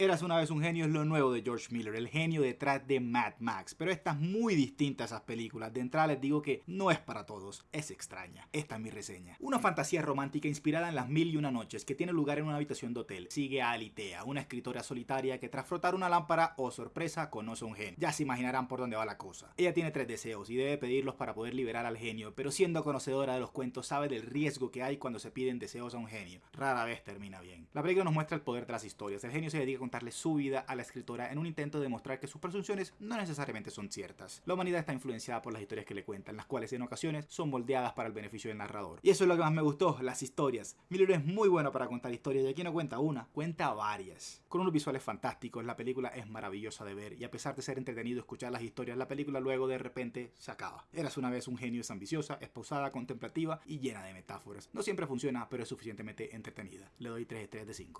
Eras una vez un genio es lo nuevo de George Miller, el genio detrás de Mad Max, pero esta es muy distinta a esas películas. De entrada les digo que no es para todos, es extraña. Esta es mi reseña. Una fantasía romántica inspirada en las mil y una noches que tiene lugar en una habitación de hotel. Sigue a Alitea, una escritora solitaria que tras frotar una lámpara, o oh sorpresa, conoce a un genio. Ya se imaginarán por dónde va la cosa. Ella tiene tres deseos y debe pedirlos para poder liberar al genio, pero siendo conocedora de los cuentos sabe del riesgo que hay cuando se piden deseos a un genio. Rara vez termina bien. La película nos muestra el poder de las historias. El genio se dedica contarle su vida a la escritora en un intento de demostrar que sus presunciones no necesariamente son ciertas. La humanidad está influenciada por las historias que le cuentan, las cuales en ocasiones son moldeadas para el beneficio del narrador. Y eso es lo que más me gustó, las historias. Miller es muy bueno para contar historias y aquí no cuenta una, cuenta varias. Con unos visuales fantásticos, la película es maravillosa de ver y a pesar de ser entretenido escuchar las historias, la película luego de repente se acaba. Eras una vez un genio, es ambiciosa, es pausada, contemplativa y llena de metáforas. No siempre funciona, pero es suficientemente entretenida. Le doy 3 estrellas de 5.